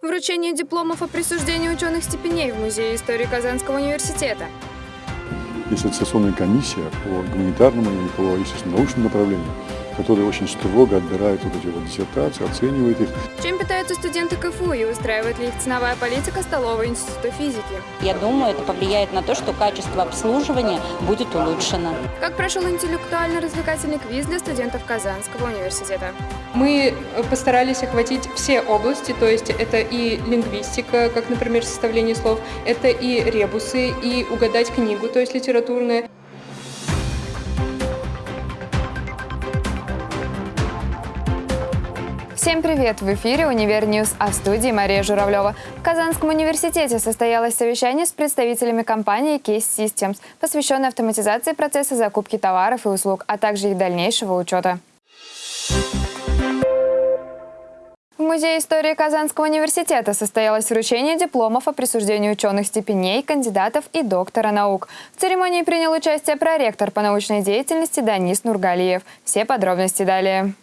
Вручение дипломов о присуждении ученых степеней в Музее истории Казанского университета. Есть аттестационная комиссия по гуманитарному и по, естественно, научному направлению, которая очень строго отбирает вот эти вот диссертации, оценивает их. Чем питаются студенты КФУ и устраивает ли их ценовая политика столового института физики? Я думаю, это повлияет на то, что качество обслуживания будет улучшено. Как прошел интеллектуально-развлекательный квиз для студентов Казанского университета? Мы постарались охватить все области, то есть это и лингвистика, как, например, составление слов, это и ребусы, и угадать книгу, то есть литературная. Всем привет! В эфире «Univer News», а в студии Мария Журавлева. В Казанском университете состоялось совещание с представителями компании Case Systems, посвященное автоматизации процесса закупки товаров и услуг, а также их дальнейшего учета. В Музее истории Казанского университета состоялось вручение дипломов о присуждении ученых степеней, кандидатов и доктора наук. В церемонии принял участие проректор по научной деятельности Данис Нургалиев. Все подробности далее.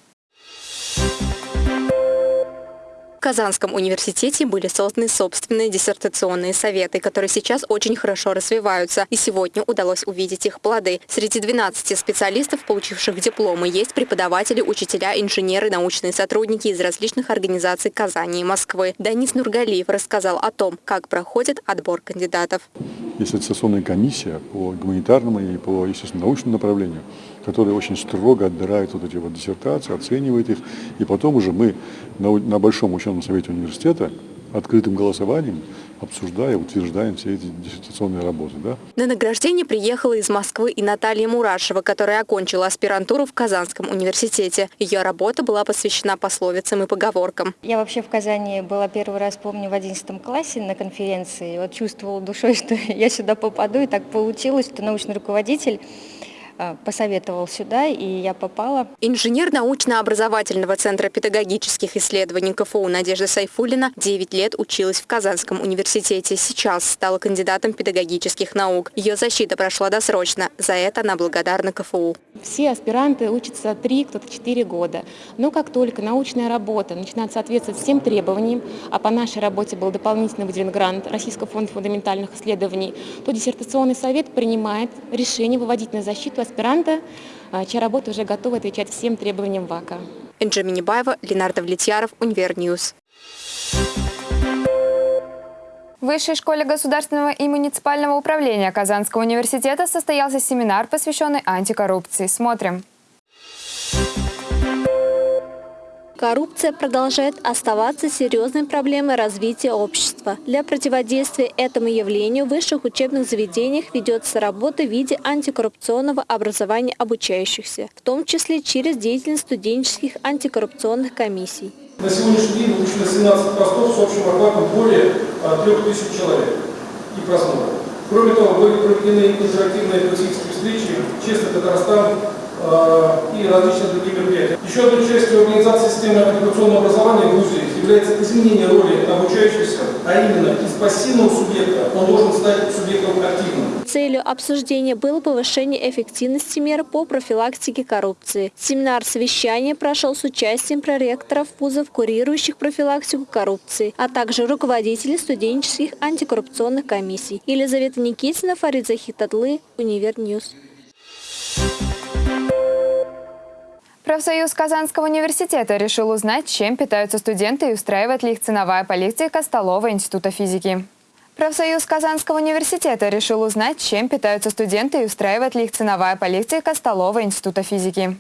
Казанском университете были созданы собственные диссертационные советы, которые сейчас очень хорошо развиваются, и сегодня удалось увидеть их плоды. Среди 12 специалистов, получивших дипломы, есть преподаватели, учителя, инженеры, научные сотрудники из различных организаций Казани и Москвы. Данис Нургалиев рассказал о том, как проходит отбор кандидатов. Есть аттестационная комиссия по гуманитарному и по, естественно, научному направлению, которая очень строго отбирает вот эти вот диссертации, оценивает их, и потом уже мы на, на Большом ученом совете университета открытым голосованием обсуждая, утверждаем все эти диссертационные работы. Да? На награждение приехала из Москвы и Наталья Мурашева, которая окончила аспирантуру в Казанском университете. Ее работа была посвящена пословицам и поговоркам. Я вообще в Казани была первый раз, помню, в 11 классе на конференции. Вот чувствовала душой, что я сюда попаду, и так получилось, что научный руководитель посоветовал сюда, и я попала. Инженер научно-образовательного центра педагогических исследований КФУ Надежда Сайфулина 9 лет училась в Казанском университете. Сейчас стала кандидатом педагогических наук. Ее защита прошла досрочно. За это она благодарна КФУ. Все аспиранты учатся 3, кто-то 4 года. Но как только научная работа начинает соответствовать всем требованиям, а по нашей работе был дополнительно выделен грант Российского фонда фундаментальных исследований, то диссертационный совет принимает решение выводить на защиту аспиранта, а, чья работа уже готова отвечать всем требованиям ВАКа. Инжи Минибаева, Ленар Довлетьяров, Univer News. В Высшей школе государственного и муниципального управления Казанского университета состоялся семинар, посвященный антикоррупции. Смотрим. Коррупция продолжает оставаться серьезной проблемой развития общества. Для противодействия этому явлению в высших учебных заведениях ведется работа в виде антикоррупционного образования обучающихся, в том числе через деятельность студенческих антикоррупционных комиссий. На сегодняшний день выпущено 17 постов с общим охватом более 3000 человек и просмотров. Кроме того, были проведены интерактивные практические встречи «Честно Татарстан», и различные другие мероприятия. Еще одной частью организации системы антикоррупционного образования в ВУЗе является изменение роли обучающихся, а именно из пассивного субъекта он должен стать субъектом активным. Целью обсуждения было повышение эффективности мер по профилактике коррупции. Семинар-совещание прошел с участием проректоров вузов, курирующих профилактику коррупции, а также руководителей студенческих антикоррупционных комиссий. Елизавета Никитина, Фарид Захитаглы, Univer News. Профсоюз Казанского университета решил узнать, чем питаются студенты и устраивает ли их ценовая политика столового института физики. Профсоюз Казанского университета решил узнать, чем питаются студенты и устраивает ли их ценовая политика столового института физики.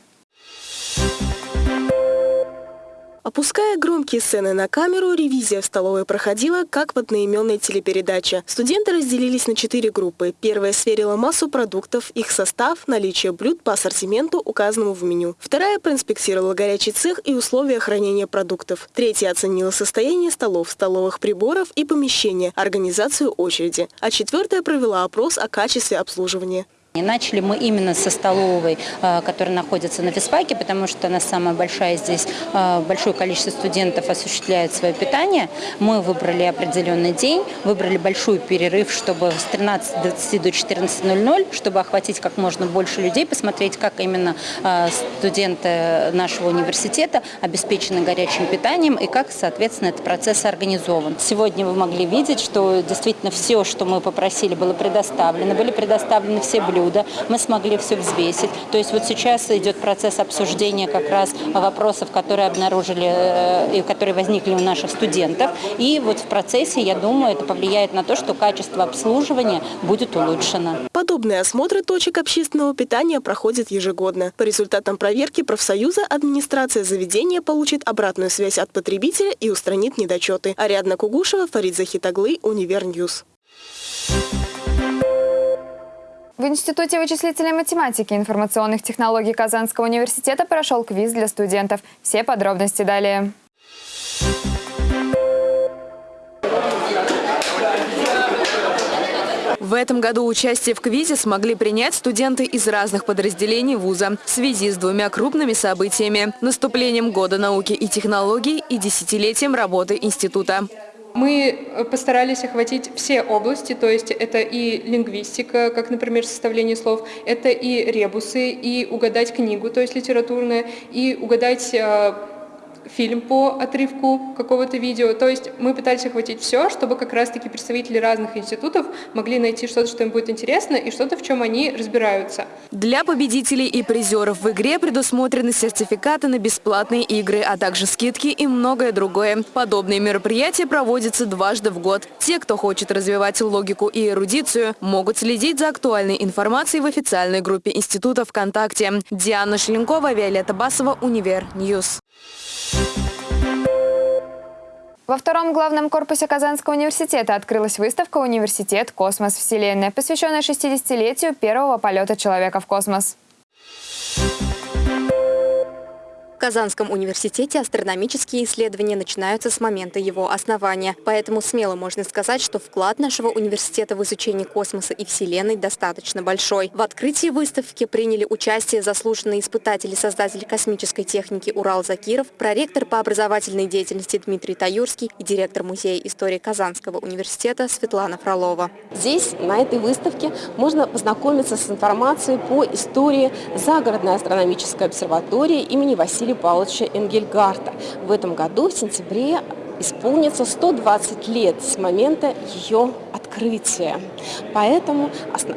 Опуская громкие сцены на камеру, ревизия в столовой проходила, как в одноименной телепередаче. Студенты разделились на четыре группы. Первая сверила массу продуктов, их состав, наличие блюд по ассортименту, указанному в меню. Вторая проинспектировала горячий цех и условия хранения продуктов. Третья оценила состояние столов, столовых приборов и помещения, организацию очереди. А четвертая провела опрос о качестве обслуживания. И начали мы именно со столовой, э, которая находится на физфаке, потому что она самая большая здесь, э, большое количество студентов осуществляет свое питание. Мы выбрали определенный день, выбрали большой перерыв, чтобы с 13.20 до 14.00, чтобы охватить как можно больше людей, посмотреть, как именно э, студенты нашего университета обеспечены горячим питанием и как, соответственно, этот процесс организован. Сегодня вы могли видеть, что действительно все, что мы попросили, было предоставлено. Были предоставлены все блюда блюда, мы смогли все взвесить. То есть вот сейчас идет процесс обсуждения как раз вопросов, которые обнаружили э, и которые возникли у наших студентов. И вот в процессе, я думаю, это повлияет на то, что качество обслуживания будет улучшено. Подобные осмотры точек общественного питания проходят ежегодно. По результатам проверки профсоюза администрация заведения получит обратную связь от потребителя и устранит недочеты. Ариадна Кугушева, Фарид Захитаглы, Univer News. В Институте вычислительной математики и информационных технологий Казанского университета прошел квиз для студентов. Все подробности далее. В этом году участие в квизе смогли принять студенты из разных подразделений вуза в связи с двумя крупными событиями – наступлением Года науки и технологий и десятилетием работы института. Мы э, постарались охватить все области, то есть это и лингвистика, как, например, составление слов, это и ребусы, и угадать книгу, то есть литературная, и угадать э, фильм по отрывку какого-то видео. То есть мы пытались охватить все, чтобы как раз-таки представители разных институтов могли найти что-то, что им будет интересно, и что-то, в чем они разбираются. Для победителей и призеров в игре предусмотрены сертификаты на бесплатные игры, а также скидки и многое другое. Подобные мероприятия проводятся дважды в год. Те, кто хочет развивать логику и эрудицию, могут следить за актуальной информацией в официальной группе Института ВКонтакте. Диана Шеленкова, Виолетта Басова, Univer News. Во втором главном корпусе Казанского университета открылась выставка «Университет. Космос. Вселенная», посвященная 60-летию первого полета человека в космос. В Казанском университете астрономические исследования начинаются с момента его основания. Поэтому смело можно сказать, что вклад нашего университета в изучение космоса и Вселенной достаточно большой. В открытии выставки приняли участие заслуженные испытатели, создатели космической техники Урал Закиров, проректор по образовательной деятельности Дмитрий Таюрский и директор Музея истории Казанского университета Светлана Фролова. Здесь, на этой выставке, можно познакомиться с информацией по истории загородной астрономической обсерватории имени Василия Василия Павловича Энгельгарта. В этом году, в сентябре, исполнится 120 лет с момента ее. Поэтому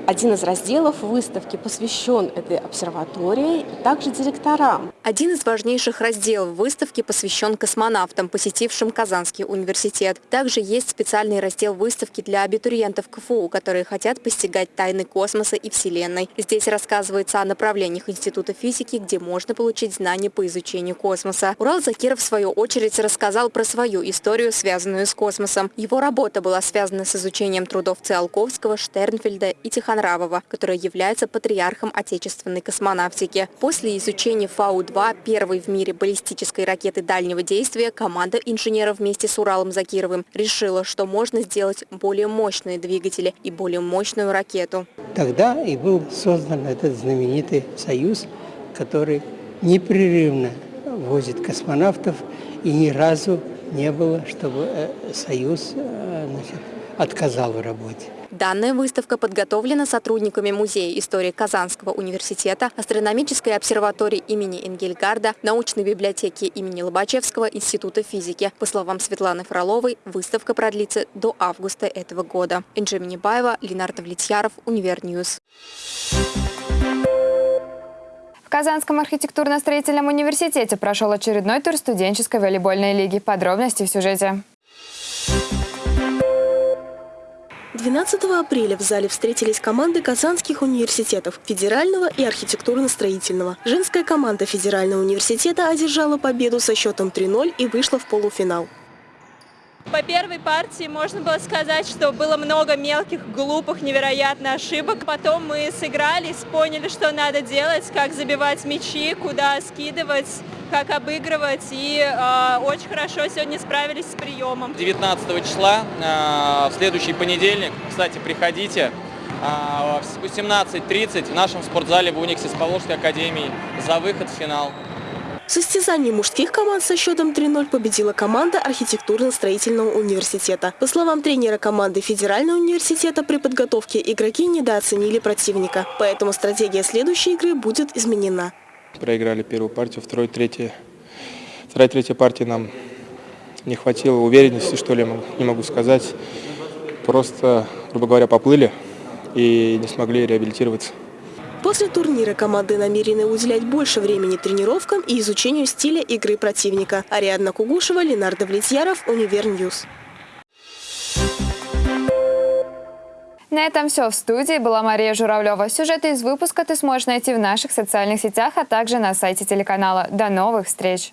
один из разделов выставки посвящен этой обсерватории и также директорам. Один из важнейших разделов выставки посвящен космонавтам, посетившим Казанский университет. Также есть специальный раздел выставки для абитуриентов КФУ, которые хотят постигать тайны космоса и Вселенной. Здесь рассказывается о направлениях Института физики, где можно получить знания по изучению космоса. Урал Закиров, в свою очередь, рассказал про свою историю, связанную с космосом. Его работа была связана с изучением трудов Циолковского, Штернфельда и Тихонравова, который является патриархом отечественной космонавтики. После изучения Фау-2, первой в мире баллистической ракеты дальнего действия, команда инженеров вместе с Уралом Закировым решила, что можно сделать более мощные двигатели и более мощную ракету. Тогда и был создан этот знаменитый союз, который непрерывно возит космонавтов, и ни разу не было, чтобы э, союз э, значит, отказал в работе. Данная выставка подготовлена сотрудниками Музея истории Казанского университета, астрономической обсерватории имени Энгельгарда, научной библиотеки имени Лобачевского, Института физики. По словам Светланы Фроловой, выставка продлится до августа этого года. Инжи Минибаева, Ленар Довлетьяров, Univer News. В Казанском архитектурно-строительном университете прошел очередной тур студенческой волейбольной лиги. Подробности в сюжете. 12 апреля в зале встретились команды казанских университетов – федерального и архитектурно-строительного. Женская команда федерального университета одержала победу со счетом 3-0 и вышла в полуфинал. По первой партии можно было сказать, что было много мелких, глупых, невероятно ошибок. Потом мы сыгрались, поняли, что надо делать, как забивать мячи, куда скидывать, как обыгрывать. И э, очень хорошо сегодня справились с приемом. 19 числа, э, в следующий понедельник, кстати, приходите. а, в 18.30 в нашем спортзале в Униксе с Поволжской академией за выход в финал. В состязании мужских команд со счетом 3-0 победила команда архитектурно-строительного университета. По словам тренера команды Федерального университета, при подготовке игроки недооценили противника. Поэтому стратегия следующей игры будет изменена. Проиграли первую партию, второй, третья. Вторая, третья партия нам не хватило уверенности, что ли, не могу сказать. Просто, грубо говоря, поплыли и не смогли реабилитироваться. После турнира команды намерены уделять больше времени тренировкам и изучению стиля игры противника. Ариадна Кугушева, Ленар Довлетьяров, Univer News. На этом все. В студии была Мария Журавлева. Сюжеты из выпуска ты сможешь найти в наших социальных сетях, а также на сайте телеканала. До новых встреч!